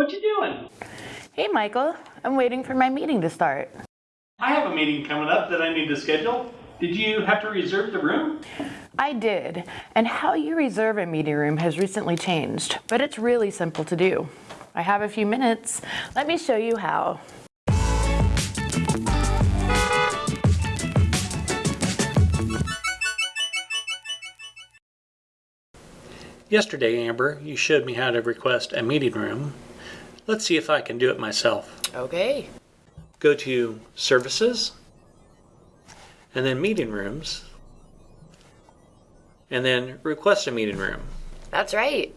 What you doing? Hey, Michael. I'm waiting for my meeting to start. I have a meeting coming up that I need to schedule. Did you have to reserve the room? I did, and how you reserve a meeting room has recently changed, but it's really simple to do. I have a few minutes. Let me show you how. Yesterday, Amber, you showed me how to request a meeting room. Let's see if I can do it myself. Okay. Go to Services, and then Meeting Rooms, and then Request a Meeting Room. That's right.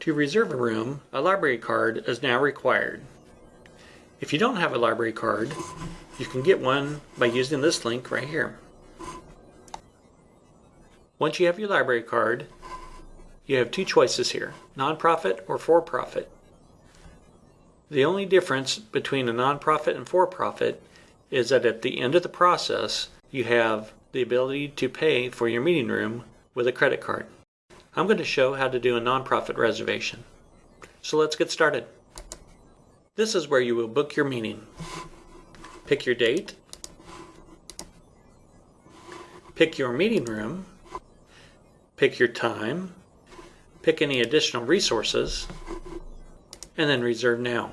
To reserve a room, a library card is now required. If you don't have a library card, you can get one by using this link right here. Once you have your library card, you have two choices here, nonprofit or for-profit. The only difference between a nonprofit and for-profit is that at the end of the process, you have the ability to pay for your meeting room with a credit card. I'm going to show how to do a nonprofit reservation. So let's get started. This is where you will book your meeting. Pick your date. Pick your meeting room. Pick your time. Pick any additional resources. And then reserve now.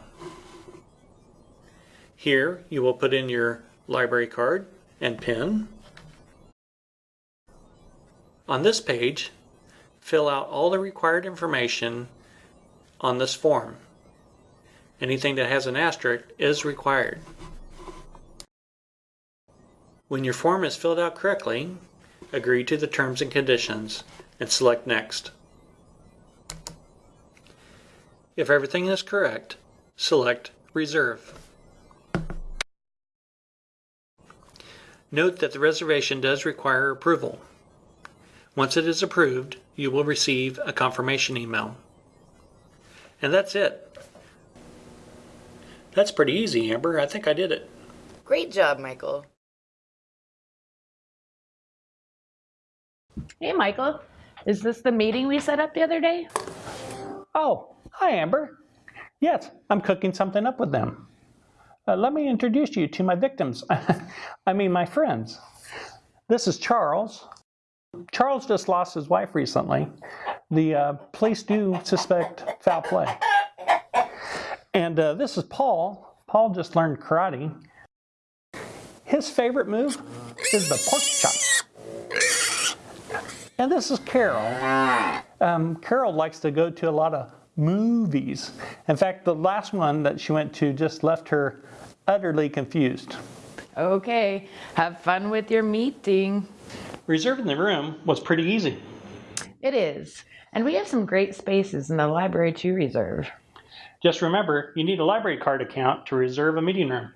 Here you will put in your library card and PIN. On this page, fill out all the required information on this form. Anything that has an asterisk is required. When your form is filled out correctly, agree to the terms and conditions and select Next. If everything is correct, select Reserve. Note that the reservation does require approval. Once it is approved, you will receive a confirmation email. And that's it. That's pretty easy, Amber. I think I did it. Great job, Michael. Hey, Michael. Is this the meeting we set up the other day? Oh, hi, Amber. Yes, I'm cooking something up with them. Uh, let me introduce you to my victims. I mean, my friends. This is Charles. Charles just lost his wife recently. The uh, police do suspect foul play. And uh, this is Paul. Paul just learned karate. His favorite move is the pork chop. And this is Carol. Um, Carol likes to go to a lot of movies. In fact, the last one that she went to just left her utterly confused. Okay, have fun with your meeting. Reserving the room was pretty easy. It is. And we have some great spaces in the library to reserve. Just remember, you need a library card account to reserve a meeting room.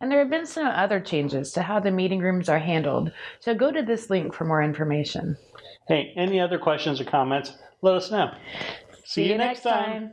And there have been some other changes to how the meeting rooms are handled, so go to this link for more information. Hey, any other questions or comments, let us know. See, you next time.